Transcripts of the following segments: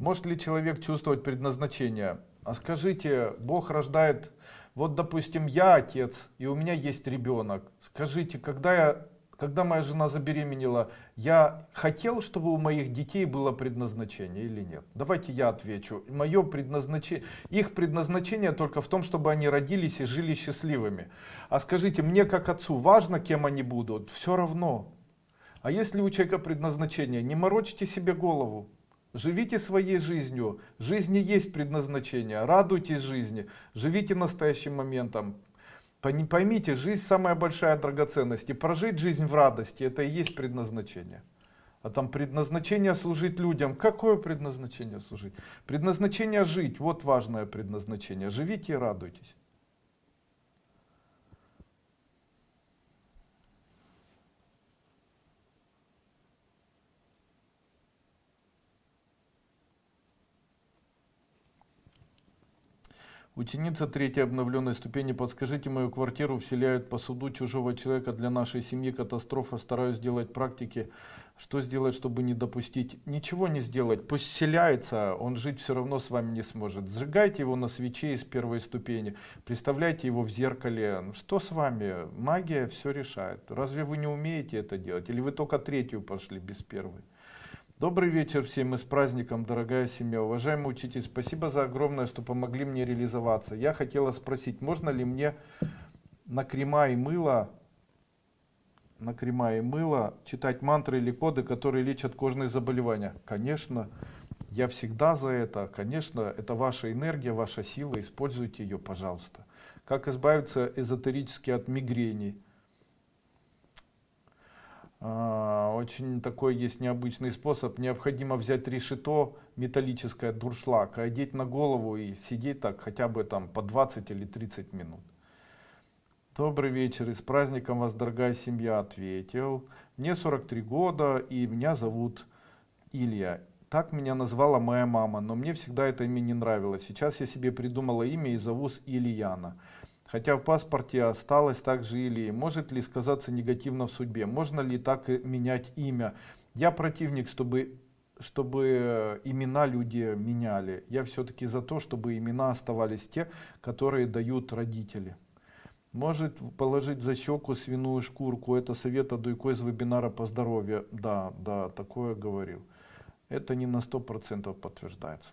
Может ли человек чувствовать предназначение? А скажите, Бог рождает, вот допустим, я отец, и у меня есть ребенок. Скажите, когда я когда моя жена забеременела, я хотел, чтобы у моих детей было предназначение или нет? Давайте я отвечу. Мое предназначение, их предназначение только в том, чтобы они родились и жили счастливыми. А скажите, мне как отцу важно, кем они будут? Все равно. А если у человека предназначение, не морочьте себе голову. Живите своей жизнью. Жизни есть предназначение. Радуйтесь жизни. Живите настоящим моментом. Поймите, жизнь самая большая драгоценность. И прожить жизнь в радости, это и есть предназначение. А там предназначение служить людям. Какое предназначение служить? Предназначение жить. Вот важное предназначение. Живите и радуйтесь. Ученица третьей обновленной ступени, подскажите, мою квартиру вселяют по суду чужого человека для нашей семьи катастрофа. Стараюсь сделать практики. Что сделать, чтобы не допустить? Ничего не сделать. Пусть вселяется, он жить все равно с вами не сможет. Сжигайте его на свече из первой ступени. Представляйте его в зеркале. Что с вами? Магия все решает. Разве вы не умеете это делать? Или вы только третью пошли без первой? Добрый вечер всем и с праздником, дорогая семья. Уважаемый учитель, спасибо за огромное, что помогли мне реализоваться. Я хотела спросить, можно ли мне на крема и мыло, на крема и мыло читать мантры или коды, которые лечат кожные заболевания? Конечно, я всегда за это. Конечно, это ваша энергия, ваша сила, используйте ее, пожалуйста. Как избавиться эзотерически от мигрени? А, очень такой есть необычный способ. Необходимо взять решето металлическое, дуршлаг, одеть на голову и сидеть так хотя бы там по 20 или 30 минут. Добрый вечер и с праздником вас, дорогая семья, ответил. Мне 43 года и меня зовут Илья. Так меня назвала моя мама, но мне всегда это имя не нравилось. Сейчас я себе придумала имя и зову Ильяна. Хотя в паспорте осталось также или может ли сказаться негативно в судьбе, можно ли так менять имя. Я противник, чтобы, чтобы э, имена люди меняли. Я все-таки за то, чтобы имена оставались те, которые дают родители. Может положить за щеку свиную шкурку. Это совет Адуйко из вебинара по здоровью. Да, да, такое говорил. Это не на 100% подтверждается.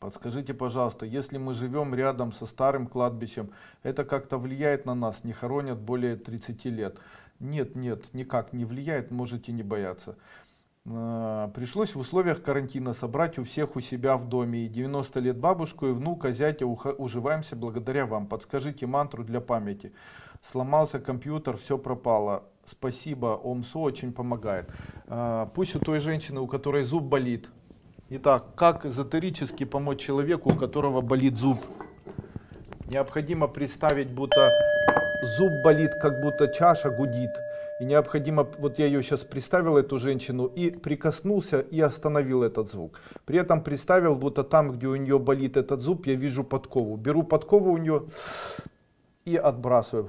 Подскажите, пожалуйста, если мы живем рядом со старым кладбищем, это как-то влияет на нас, не хоронят более 30 лет? Нет, нет, никак не влияет, можете не бояться. А, пришлось в условиях карантина собрать у всех у себя в доме. И 90 лет бабушку и внука, зятя уживаемся благодаря вам. Подскажите мантру для памяти. Сломался компьютер, все пропало. Спасибо, ОМСО очень помогает. А, пусть у той женщины, у которой зуб болит, Итак, как эзотерически помочь человеку, у которого болит зуб? Необходимо представить, будто зуб болит, как будто чаша гудит. И необходимо, вот я ее сейчас представил, эту женщину, и прикоснулся и остановил этот звук. При этом представил, будто там, где у нее болит этот зуб, я вижу подкову. Беру подкову у нее и отбрасываю.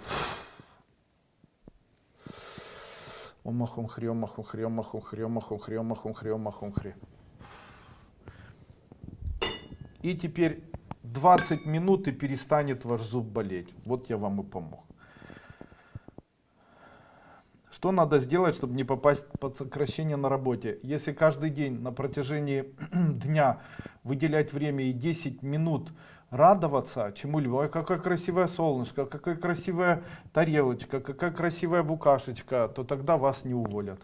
Омахум хри, омахум хри, омахум хри, омахум хри, омахум хри, омахум хри. И теперь 20 минут и перестанет ваш зуб болеть. Вот я вам и помог. Что надо сделать, чтобы не попасть под сокращение на работе? Если каждый день на протяжении дня выделять время и 10 минут радоваться чему-либо, ой, какое красивое солнышко, какая красивая тарелочка, какая красивая букашечка, то тогда вас не уволят.